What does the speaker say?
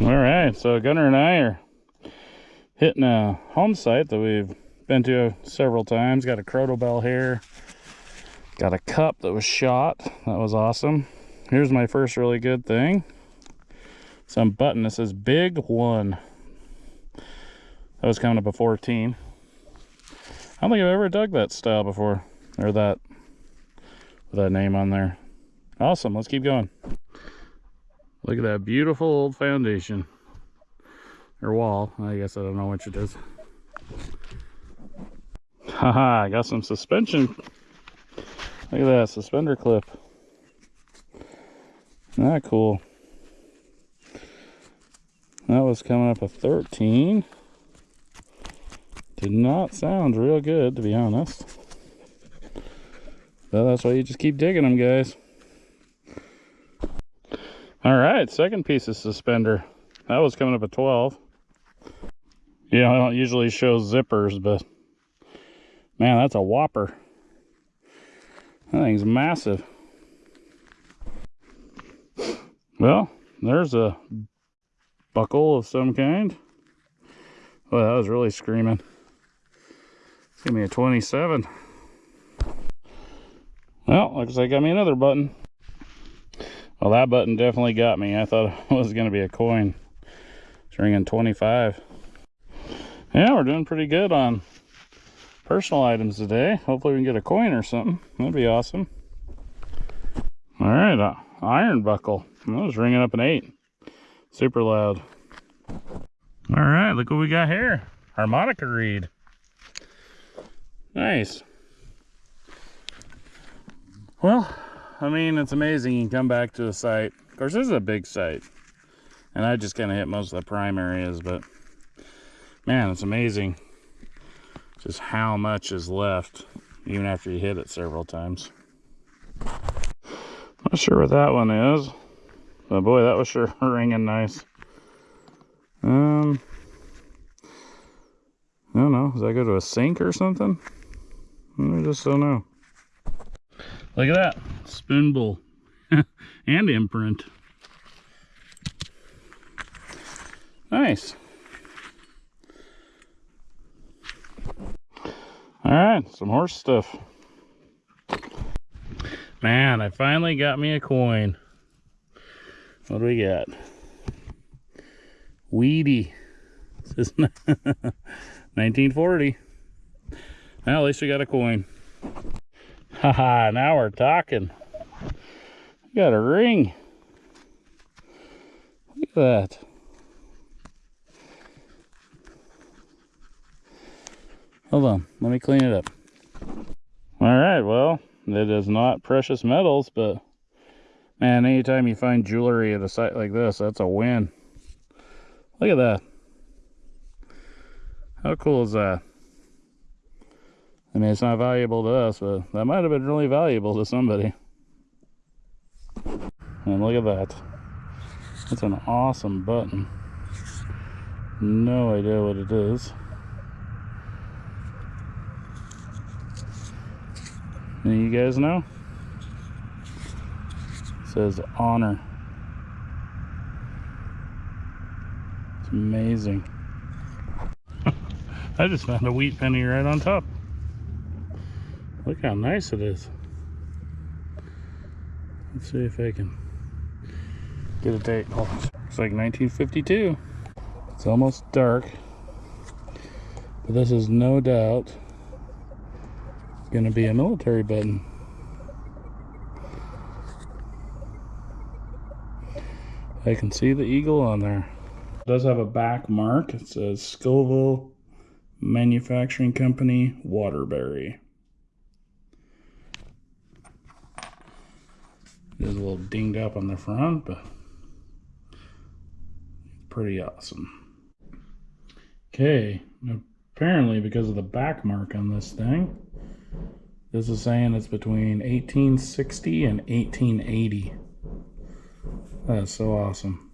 All right, so Gunner and I are hitting a home site that we've been to several times. Got a crotal bell here. Got a cup that was shot. That was awesome. Here's my first really good thing. Some button that says big one. That was coming up a 14. I don't think I've ever dug that style before. Or that with that name on there. Awesome, let's keep going. Look at that beautiful old foundation. Or wall, I guess I don't know which it is. Haha, I got some suspension. Look at that, suspender clip. That cool? That was coming up a 13. Did not sound real good, to be honest. But that's why you just keep digging them, guys. All right, second piece of suspender. That was coming up at 12. Yeah, I don't usually show zippers, but man, that's a whopper. That thing's massive. Well, there's a buckle of some kind. Well, that was really screaming. Give me a 27. Well, looks like I got me another button. Well, that button definitely got me. I thought it was going to be a coin. It's ringing 25. Yeah, we're doing pretty good on personal items today. Hopefully we can get a coin or something. That'd be awesome. All right, uh, iron buckle. That was ringing up an 8. Super loud. All right, look what we got here. Harmonica reed. Nice. Well, I mean, it's amazing you can come back to a site. Of course, this is a big site. And I just kind of hit most of the prime areas, but man, it's amazing just how much is left even after you hit it several times. Not sure what that one is. But boy, that was sure ringing nice. Um, I don't know. Does that go to a sink or something? I just don't know. Look at that. Spoon bowl. and imprint. Nice. All right, some horse stuff. Man, I finally got me a coin. What do we got? Wheatie. This is 1940. Well, at least we got a coin. Haha, now we're talking. Got a ring. Look at that. Hold on, let me clean it up. All right, well, it is not precious metals, but man, anytime you find jewelry at a site like this, that's a win. Look at that. How cool is that? I mean, it's not valuable to us, but that might have been really valuable to somebody. And look at that. That's an awesome button. No idea what it is. And you guys know? It says honor. It's amazing. I just found a wheat penny right on top. Look how nice it is. Let's see if I can get a date. Oh, it's like 1952. It's almost dark. But this is no doubt going to be a military button. I can see the eagle on there. It does have a back mark. It says Scovill Manufacturing Company, Waterbury. It is a little dinged up on the front, but pretty awesome. Okay, apparently because of the back mark on this thing, this is saying it's between 1860 and 1880. That's so awesome.